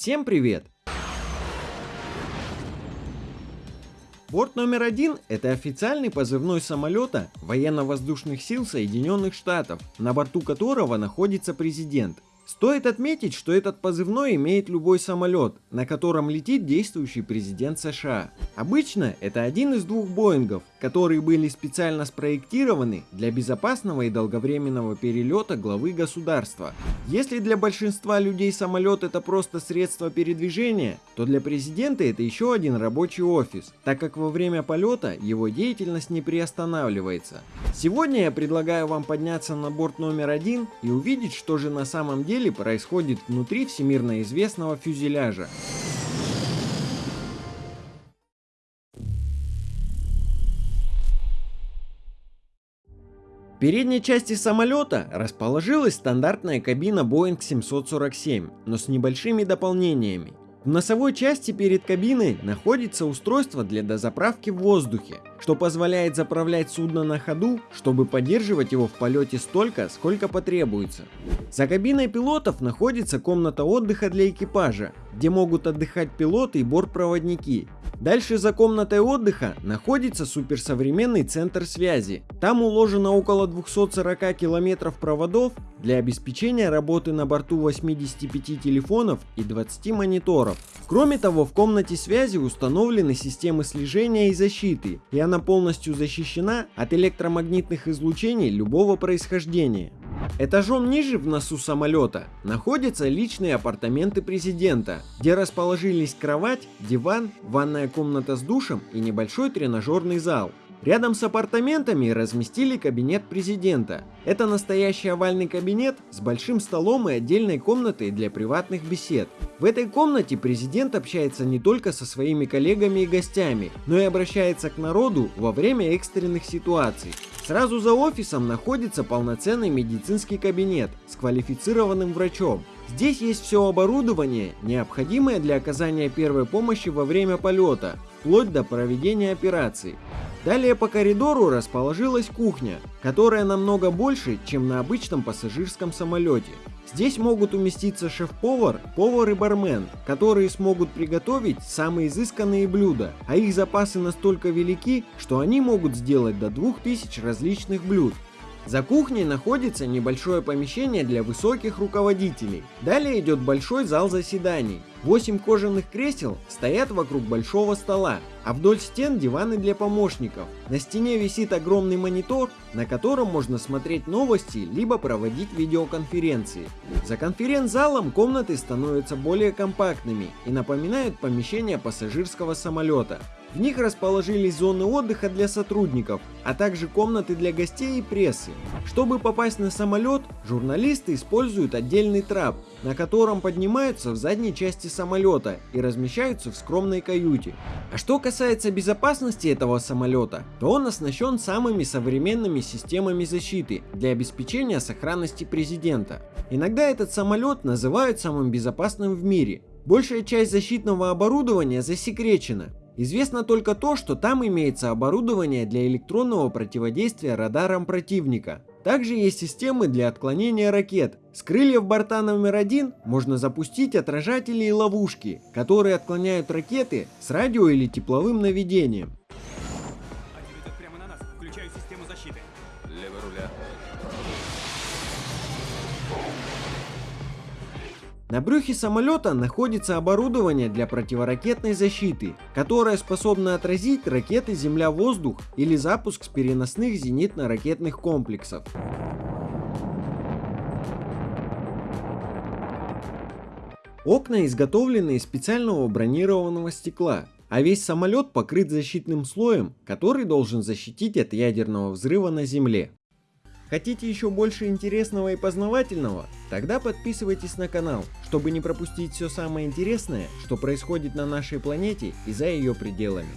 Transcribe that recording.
Всем привет! Борт номер один – это официальный позывной самолета военно-воздушных сил Соединенных Штатов, на борту которого находится президент – Стоит отметить, что этот позывной имеет любой самолет, на котором летит действующий президент США. Обычно это один из двух Боингов, которые были специально спроектированы для безопасного и долговременного перелета главы государства. Если для большинства людей самолет это просто средство передвижения, то для президента это еще один рабочий офис, так как во время полета его деятельность не приостанавливается. Сегодня я предлагаю вам подняться на борт номер один и увидеть, что же на самом деле деле происходит внутри всемирно известного фюзеляжа. В передней части самолета расположилась стандартная кабина Boeing 747, но с небольшими дополнениями. В носовой части перед кабиной находится устройство для дозаправки в воздухе, что позволяет заправлять судно на ходу, чтобы поддерживать его в полете столько, сколько потребуется. За кабиной пилотов находится комната отдыха для экипажа, где могут отдыхать пилоты и бортпроводники, Дальше за комнатой отдыха находится суперсовременный центр связи. Там уложено около 240 километров проводов для обеспечения работы на борту 85 телефонов и 20 мониторов. Кроме того, в комнате связи установлены системы слежения и защиты, и она полностью защищена от электромагнитных излучений любого происхождения. Этажом ниже в носу самолета находятся личные апартаменты президента, где расположились кровать, диван, ванная комната с душем и небольшой тренажерный зал. Рядом с апартаментами разместили кабинет президента. Это настоящий овальный кабинет с большим столом и отдельной комнатой для приватных бесед. В этой комнате президент общается не только со своими коллегами и гостями, но и обращается к народу во время экстренных ситуаций. Сразу за офисом находится полноценный медицинский кабинет с квалифицированным врачом. Здесь есть все оборудование, необходимое для оказания первой помощи во время полета, вплоть до проведения операций. Далее по коридору расположилась кухня, которая намного больше, чем на обычном пассажирском самолете. Здесь могут уместиться шеф-повар, повар и бармен, которые смогут приготовить самые изысканные блюда, а их запасы настолько велики, что они могут сделать до 2000 различных блюд. За кухней находится небольшое помещение для высоких руководителей. Далее идет большой зал заседаний. Восемь кожаных кресел стоят вокруг большого стола, а вдоль стен диваны для помощников. На стене висит огромный монитор, на котором можно смотреть новости, либо проводить видеоконференции. За конференц-залом комнаты становятся более компактными и напоминают помещение пассажирского самолета. В них расположились зоны отдыха для сотрудников, а также комнаты для гостей и прессы. Чтобы попасть на самолет, журналисты используют отдельный трап, на котором поднимаются в задней части самолета и размещаются в скромной каюте. А что касается безопасности этого самолета, то он оснащен самыми современными системами защиты для обеспечения сохранности президента. Иногда этот самолет называют самым безопасным в мире. Большая часть защитного оборудования засекречена, Известно только то, что там имеется оборудование для электронного противодействия радарам противника. Также есть системы для отклонения ракет. С крыльев борта номер один можно запустить отражатели и ловушки, которые отклоняют ракеты с радио или тепловым наведением. На брюхе самолета находится оборудование для противоракетной защиты, которое способно отразить ракеты Земля-воздух или запуск с переносных зенитно-ракетных комплексов. Окна изготовлены из специального бронированного стекла, а весь самолет покрыт защитным слоем, который должен защитить от ядерного взрыва на Земле. Хотите еще больше интересного и познавательного? Тогда подписывайтесь на канал, чтобы не пропустить все самое интересное, что происходит на нашей планете и за ее пределами.